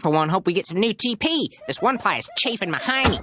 for one hope we get some new TP. This one ply is chafing behind me.